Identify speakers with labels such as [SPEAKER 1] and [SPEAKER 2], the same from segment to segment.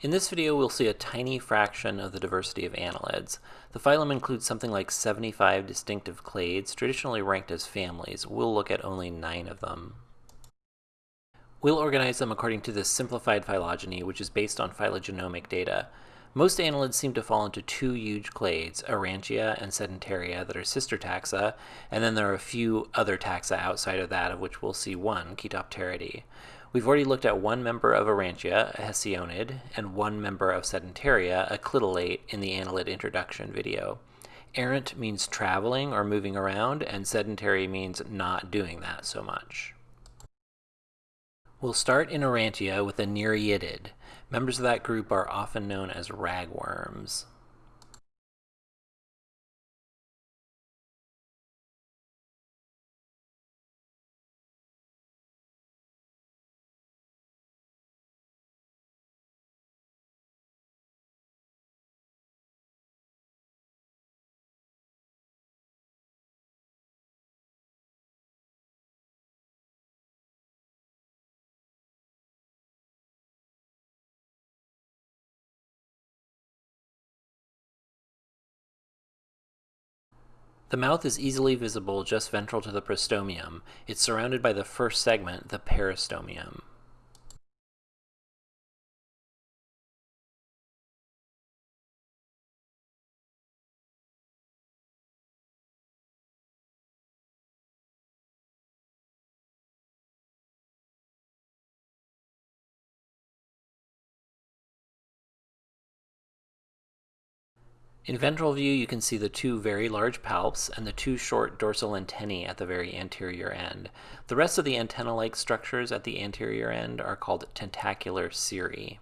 [SPEAKER 1] In this video, we'll see a tiny fraction of the diversity of annelids. The phylum includes something like 75 distinctive clades, traditionally ranked as families. We'll look at only nine of them. We'll organize them according to this simplified phylogeny, which is based on phylogenomic data. Most annelids seem to fall into two huge clades, Errantia and Sedentaria, that are sister taxa, and then there are a few other taxa outside of that, of which we'll see one, Chaetopteridae. We've already looked at one member of Errantia, a Hesiodonid, and one member of Sedentaria, a Clitellate, in the annelid introduction video. Errant means traveling or moving around, and sedentary means not doing that so much. We'll start in Errantia with a Nereidid. Members of that group are often known as ragworms. The mouth is easily visible just ventral to the prostomium. It's surrounded by the first segment, the peristomium. In ventral view, you can see the two very large palps and the two short dorsal antennae at the very anterior end. The rest of the antenna-like structures at the anterior end are called tentacular cirri.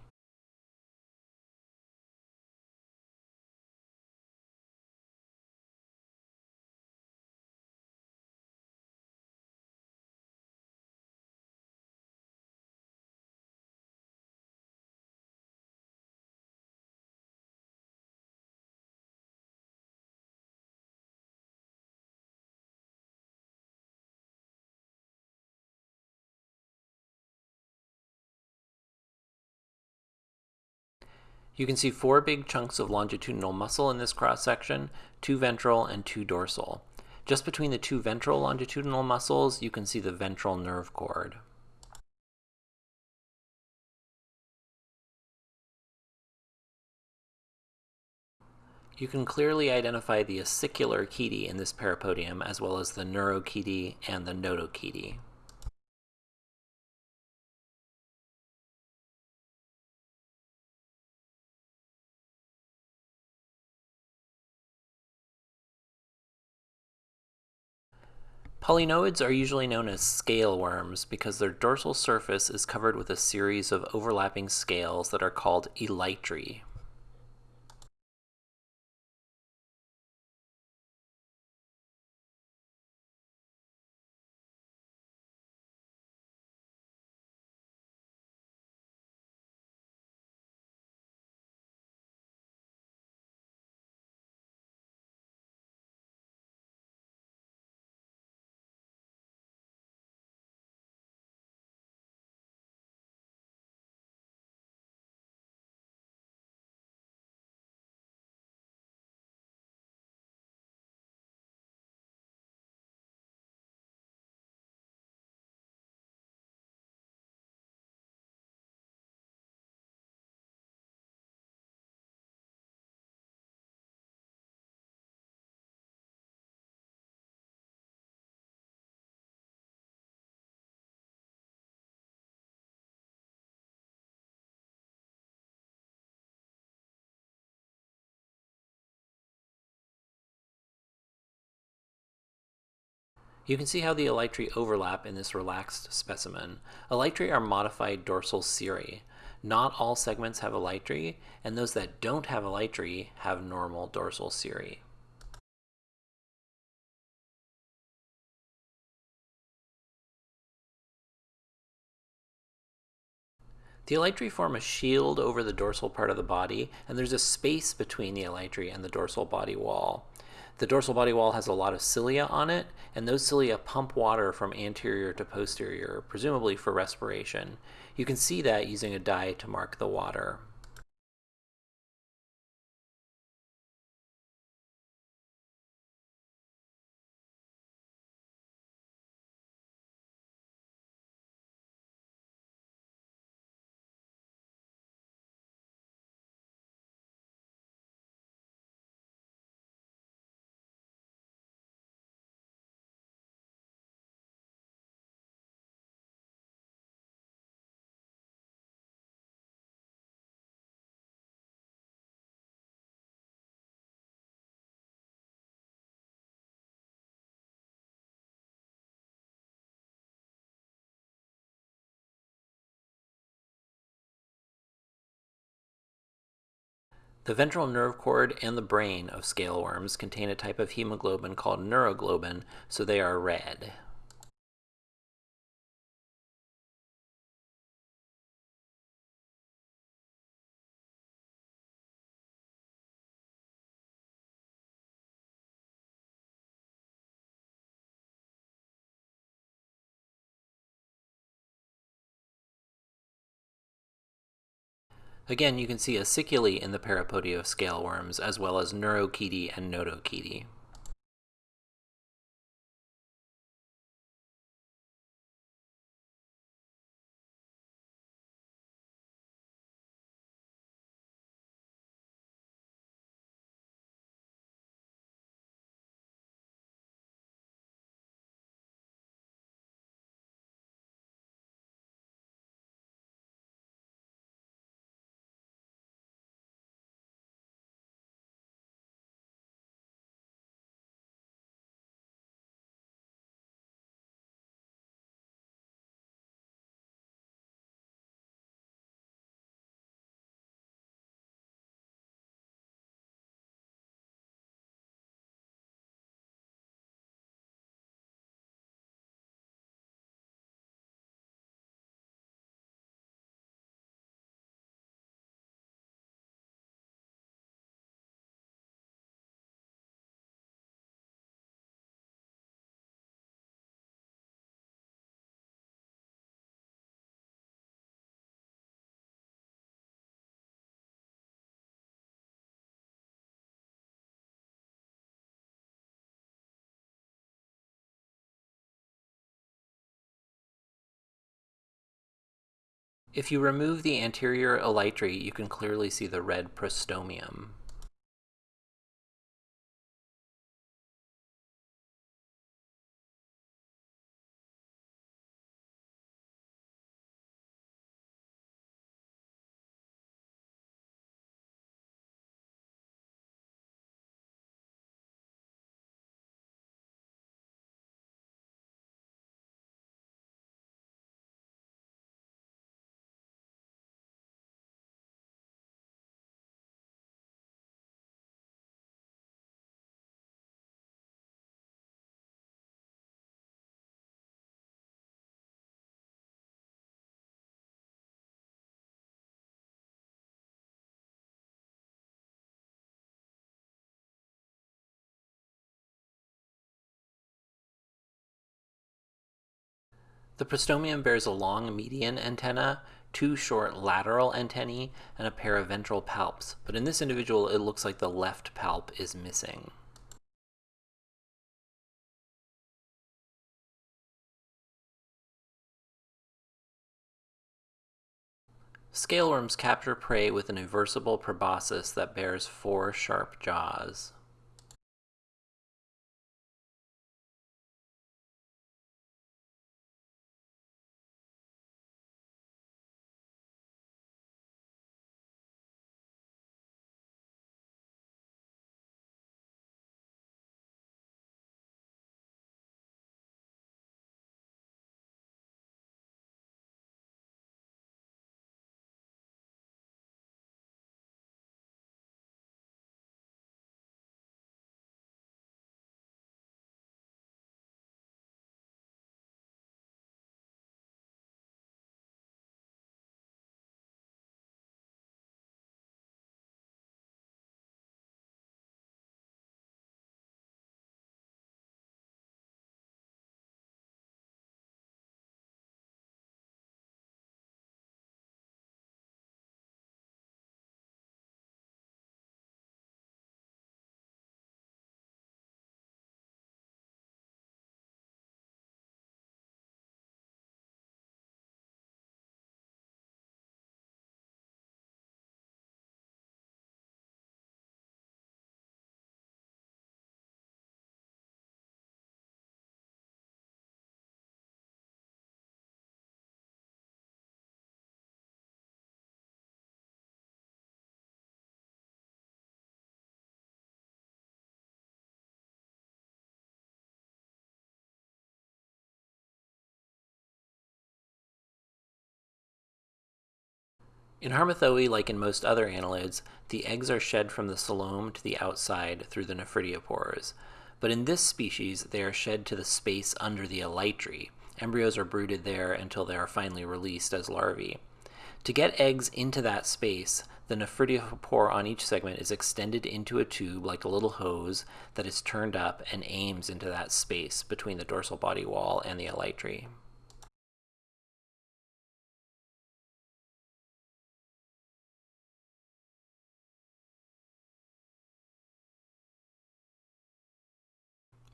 [SPEAKER 1] You can see four big chunks of longitudinal muscle in this cross section, two ventral and two dorsal. Just between the two ventral longitudinal muscles, you can see the ventral nerve cord. You can clearly identify the acicular chaetae in this parapodium, as well as the neurochaetae and the notochaetae. Polynoids are usually known as scale worms because their dorsal surface is covered with a series of overlapping scales that are called elytri. You can see how the elytri overlap in this relaxed specimen. Elytri are modified dorsal cirri. Not all segments have elytri, and those that don't have elytri have normal dorsal cirri. The elytri form a shield over the dorsal part of the body, and there's a space between the elytri and the dorsal body wall. The dorsal body wall has a lot of cilia on it, and those cilia pump water from anterior to posterior, presumably for respiration. You can see that using a dye to mark the water. The ventral nerve cord and the brain of scale worms contain a type of hemoglobin called neuroglobin, so they are red. Again, you can see aciculae in the parapodia of scale worms, as well as neurochaetae and notochaetae. If you remove the anterior elytry, you can clearly see the red prostomium. The prostomium bears a long median antenna, two short lateral antennae, and a pair of ventral palps, but in this individual it looks like the left palp is missing. Scaleworms capture prey with an eversible proboscis that bears four sharp jaws. In Harmothoe, like in most other annelids, the eggs are shed from the coelom to the outside through the nephridiopores. But in this species, they are shed to the space under the elytry. Embryos are brooded there until they are finally released as larvae. To get eggs into that space, the nephridiopore on each segment is extended into a tube like a little hose that is turned up and aims into that space between the dorsal body wall and the elytry.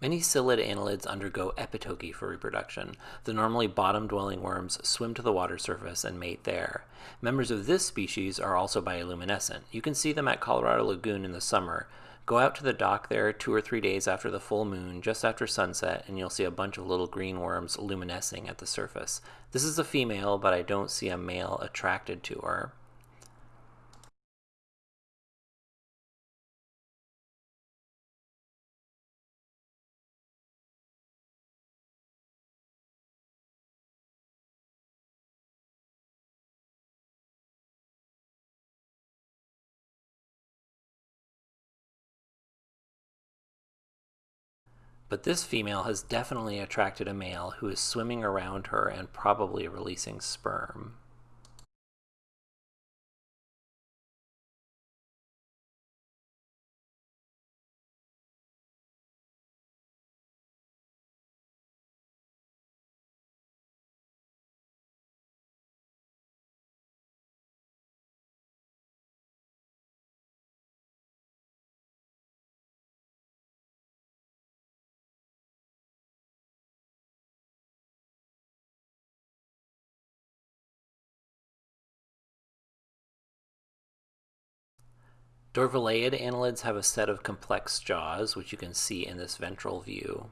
[SPEAKER 1] Many syllid annelids undergo epitoky for reproduction. The normally bottom-dwelling worms swim to the water surface and mate there. Members of this species are also bioluminescent. You can see them at Colorado Lagoon in the summer. Go out to the dock there two or three days after the full moon, just after sunset, and you'll see a bunch of little green worms luminescing at the surface. This is a female, but I don't see a male attracted to her. But this female has definitely attracted a male who is swimming around her and probably releasing sperm. Dorvilleid annelids have a set of complex jaws, which you can see in this ventral view.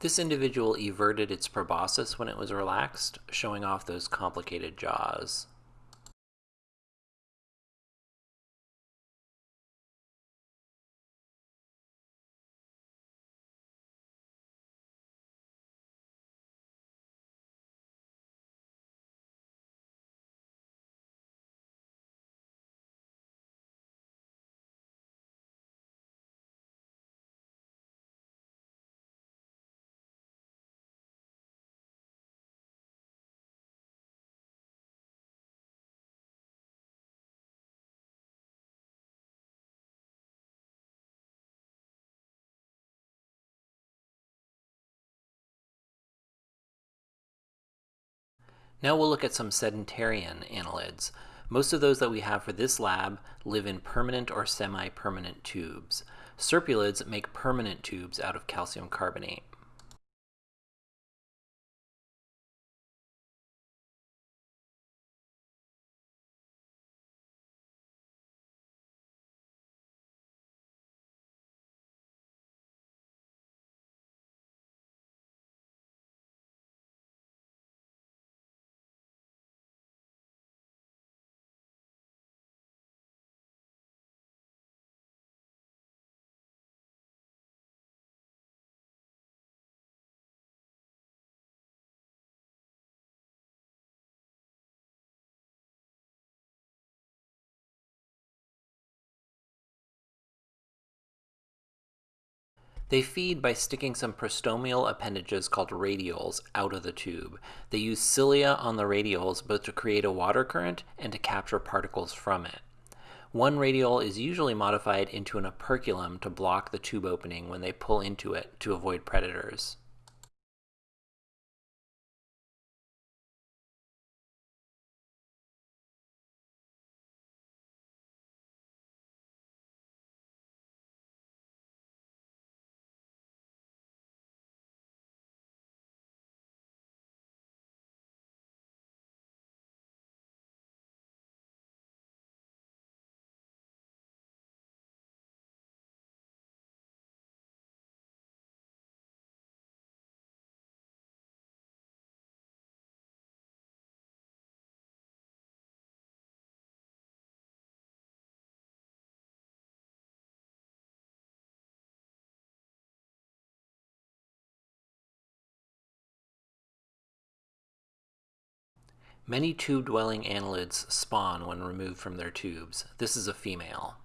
[SPEAKER 1] This individual everted its proboscis when it was relaxed, showing off those complicated jaws. Now we'll look at some sedentarian annelids. Most of those that we have for this lab live in permanent or semi-permanent tubes. Serpulids make permanent tubes out of calcium carbonate. They feed by sticking some prostomial appendages called radioles out of the tube. They use cilia on the radioles both to create a water current and to capture particles from it. One radiole is usually modified into an operculum to block the tube opening when they pull into it to avoid predators. Many tube-dwelling annelids spawn when removed from their tubes. This is a female.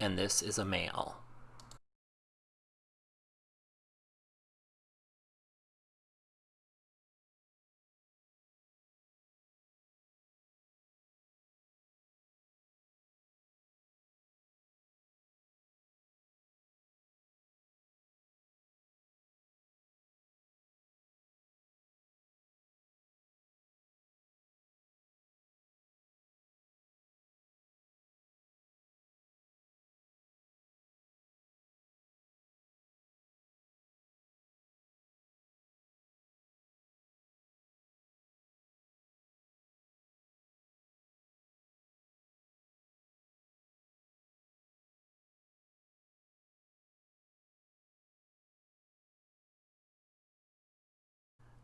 [SPEAKER 1] And this is a male.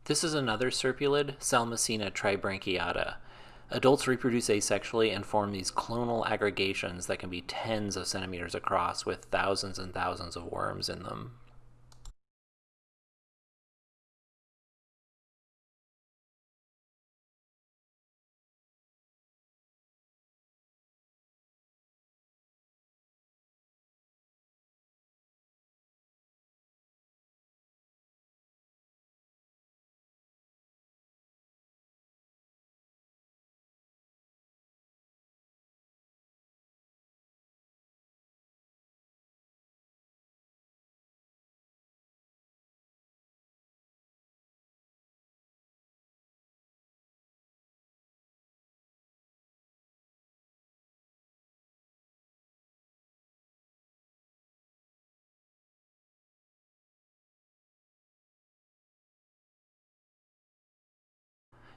[SPEAKER 1] This is another serpulid, Salmacina tribranchiata. Adults reproduce asexually and form these clonal aggregations that can be tens of centimeters across with thousands and thousands of worms in them.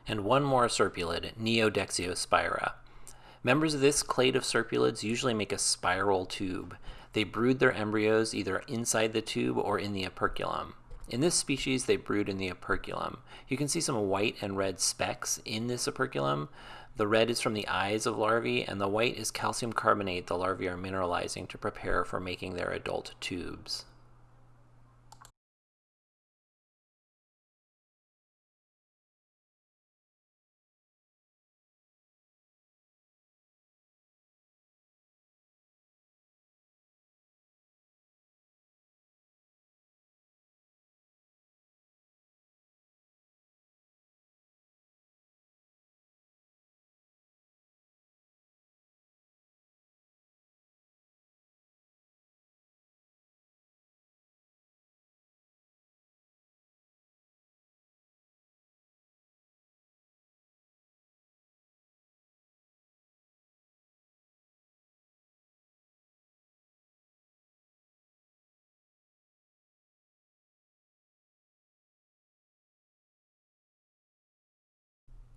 [SPEAKER 1] And one more serpulid, Neodexiospira. Members of this clade of serpulids usually make a spiral tube. They brood their embryos either inside the tube or in the operculum. In this species, they brood in the operculum. You can see some white and red specks in this operculum. The red is from the eyes of larvae, and the white is calcium carbonate the larvae are mineralizing to prepare for making their adult tubes.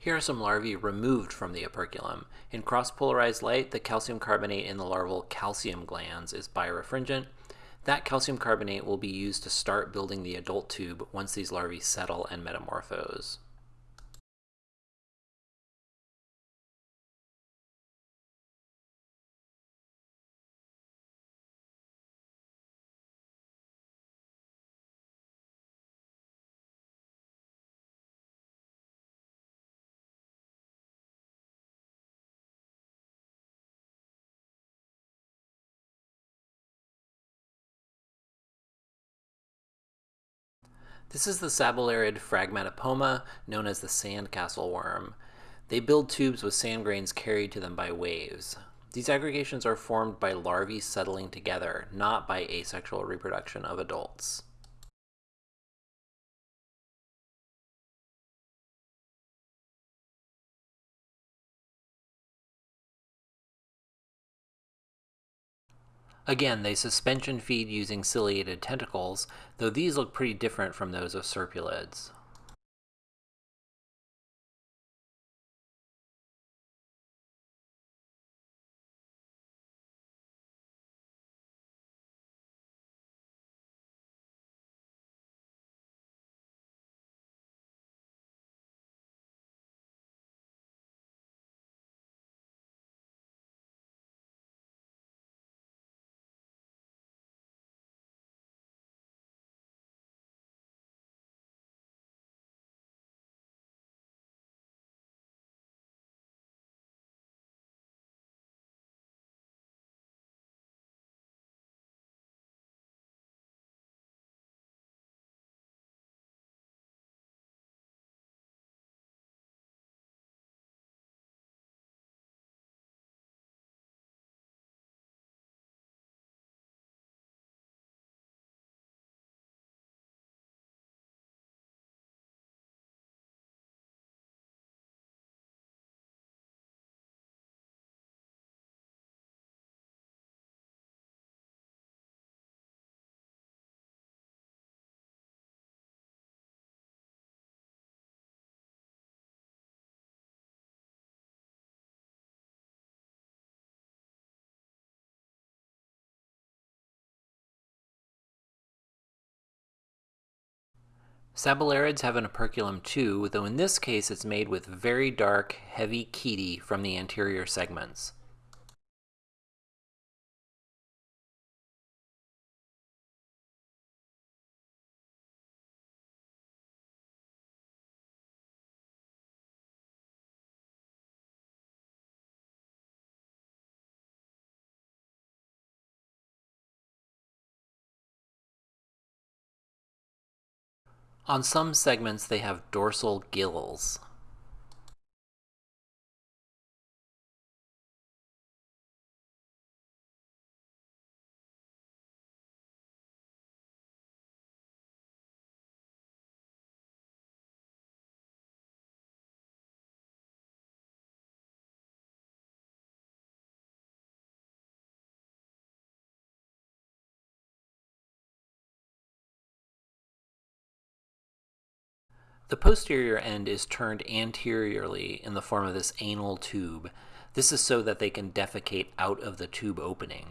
[SPEAKER 1] Here are some larvae removed from the operculum. In cross-polarized light, the calcium carbonate in the larval calcium glands is birefringent. That calcium carbonate will be used to start building the adult tube once these larvae settle and metamorphose. This is the sabellarid phragmatopoma, known as the sandcastle worm. They build tubes with sand grains carried to them by waves. These aggregations are formed by larvae settling together, not by asexual reproduction of adults. Again, they suspension feed using ciliated tentacles, though these look pretty different from those of serpulids. Sabellarids have an operculum too, though in this case it's made with very dark, heavy chaetae from the anterior segments. On some segments, they have dorsal gills. The posterior end is turned anteriorly in the form of this anal tube. This is so that they can defecate out of the tube opening.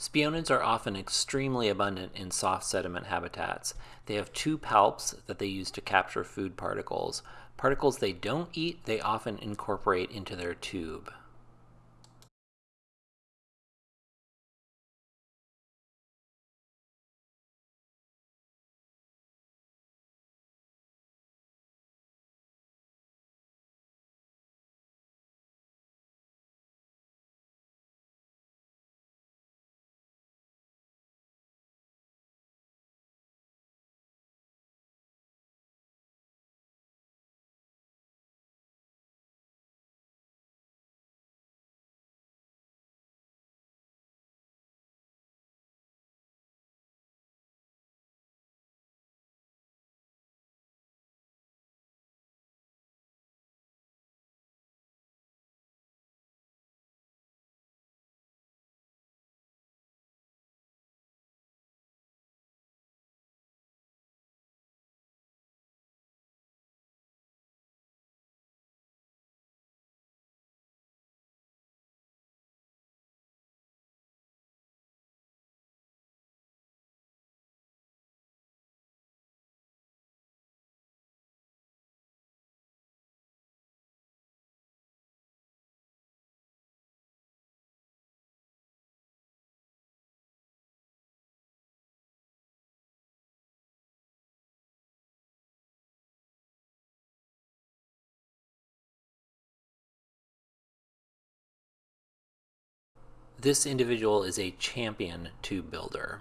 [SPEAKER 1] Spionids are often extremely abundant in soft sediment habitats. They have two palps that they use to capture food particles. Particles they don't eat, they often incorporate into their tube. This individual is a champion tube builder.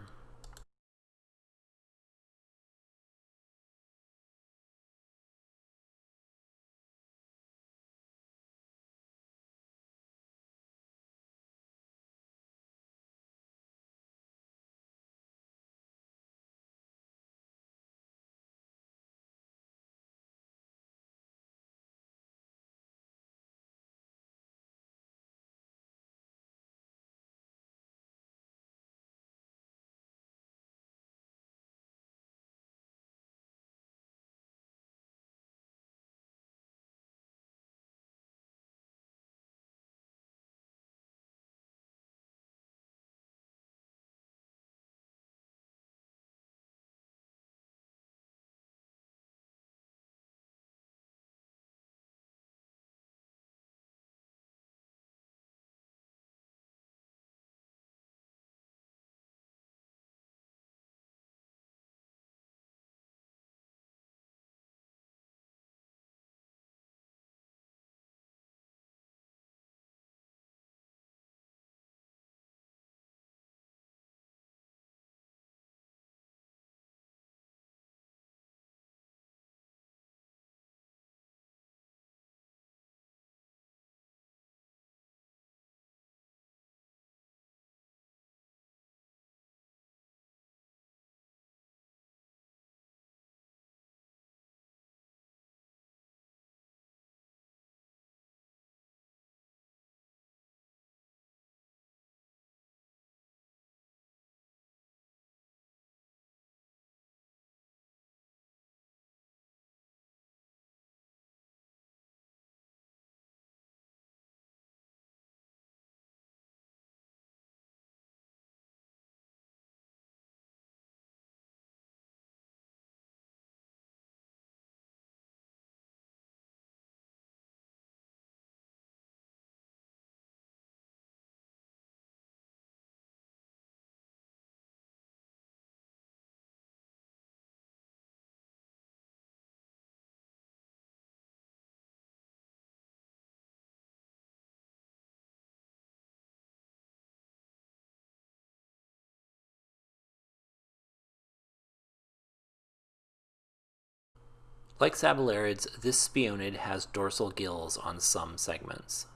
[SPEAKER 1] Like sabellariids, this spionid has dorsal gills on some segments.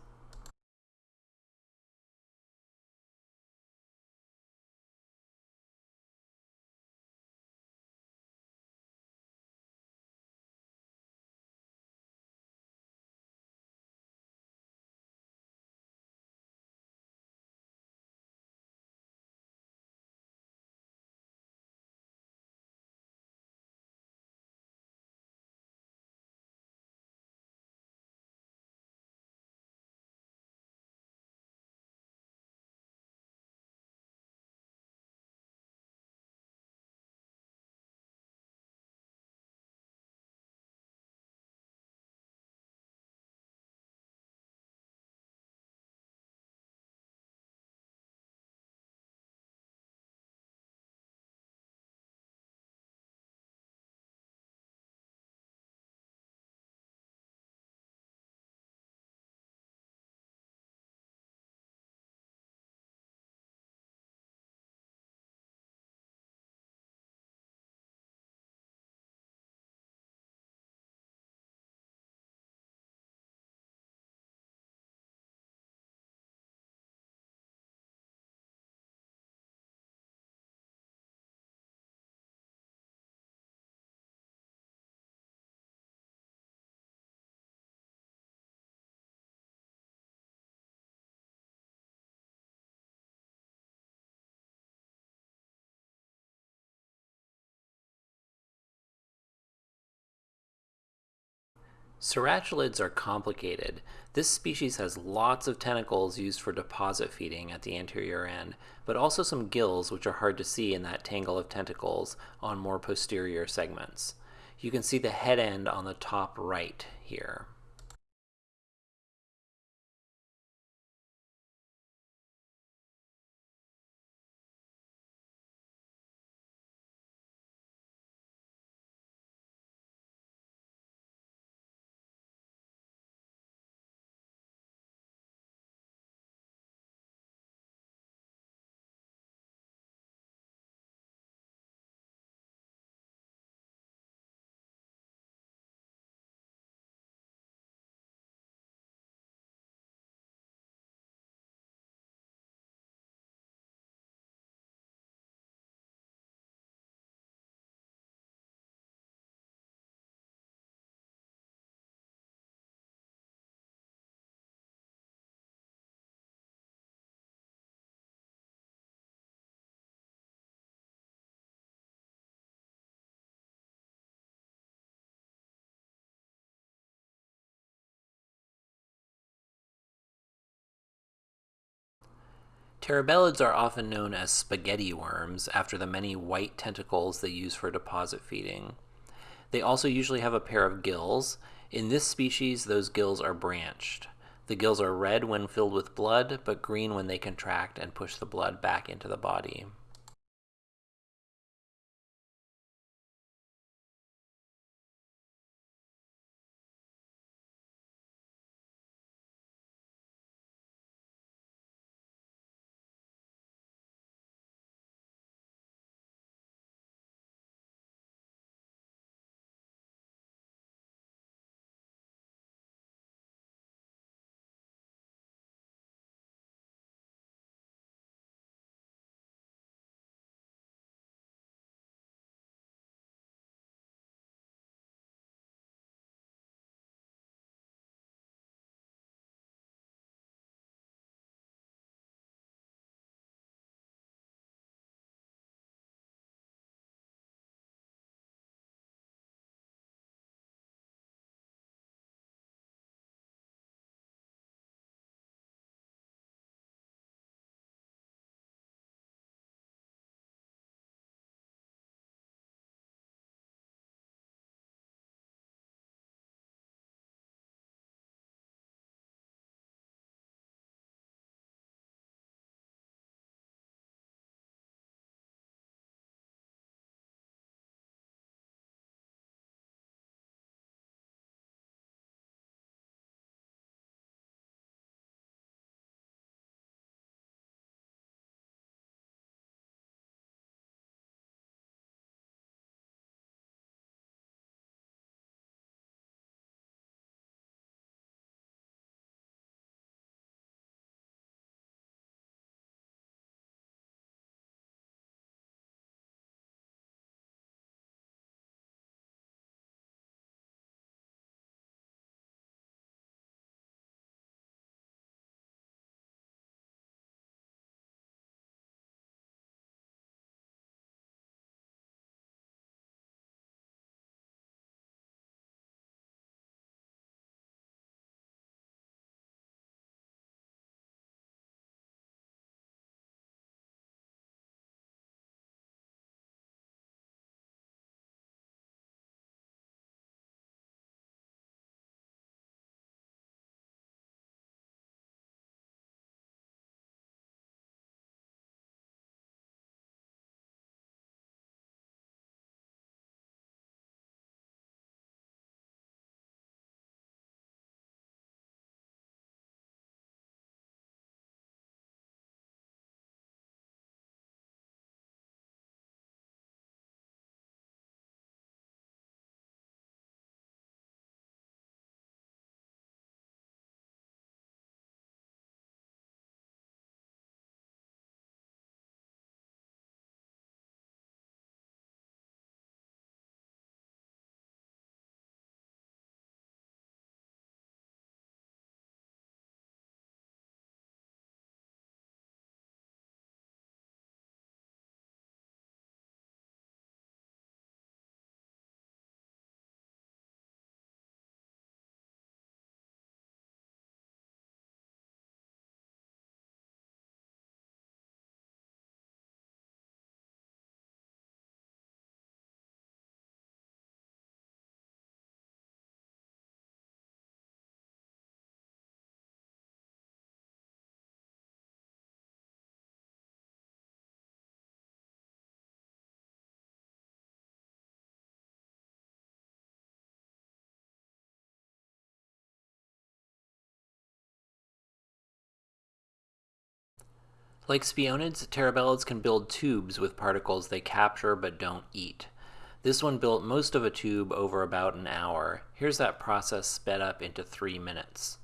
[SPEAKER 1] Cirratulids are complicated. This species has lots of tentacles used for deposit feeding at the anterior end, but also some gills which are hard to see in that tangle of tentacles on more posterior segments. You can see the head end on the top right here. Terebellids are often known as spaghetti worms after the many white tentacles they use for deposit feeding. They also usually have a pair of gills. In this species, those gills are branched. The gills are red when filled with blood, but green when they contract and push the blood back into the body. Like spionids, terebellids can build tubes with particles they capture but don't eat. This one built most of a tube over about an hour. Here's that process sped up into three minutes.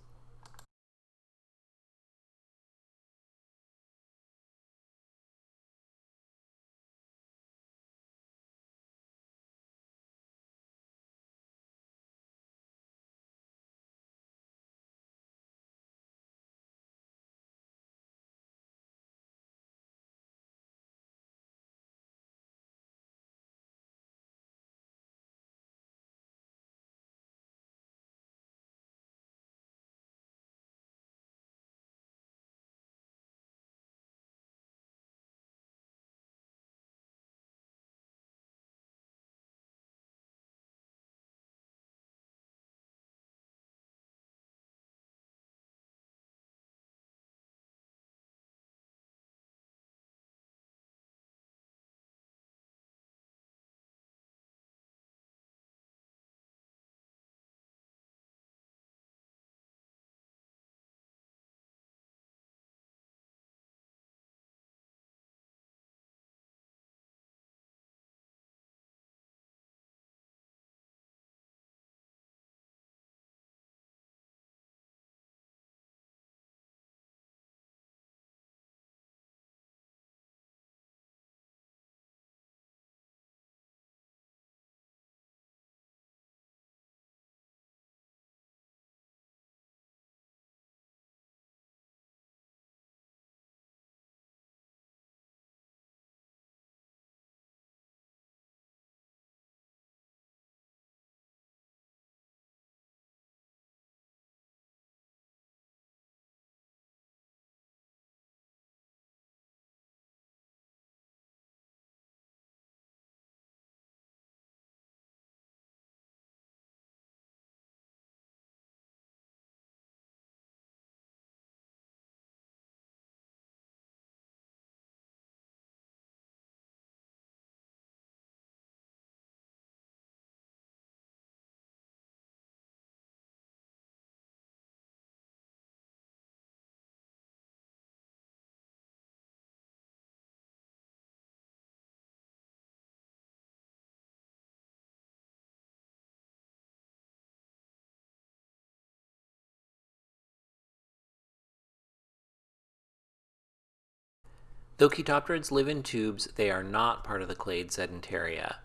[SPEAKER 1] Though Chaetopterids live in tubes, they are not part of the clade Sedentaria.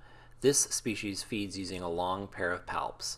[SPEAKER 1] This species feeds using a long pair of palps.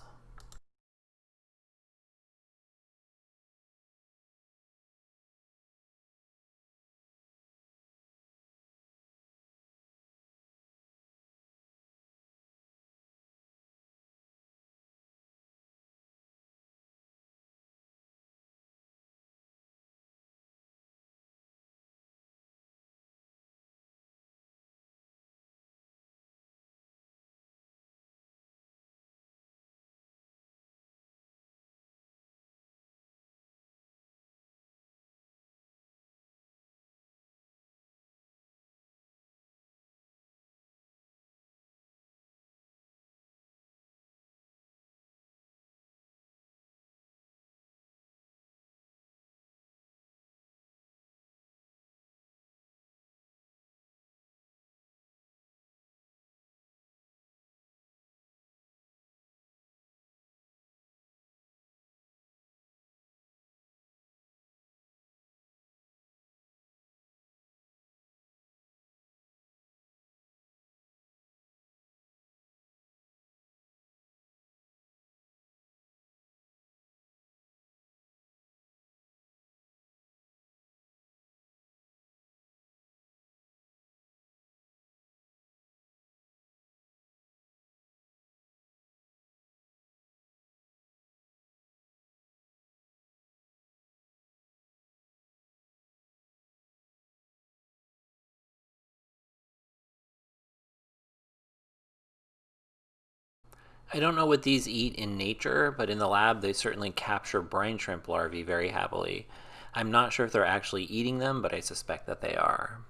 [SPEAKER 1] I don't know what these eat in nature, but in the lab they certainly capture brine shrimp larvae very happily. I'm not sure if they're actually eating them, but I suspect that they are.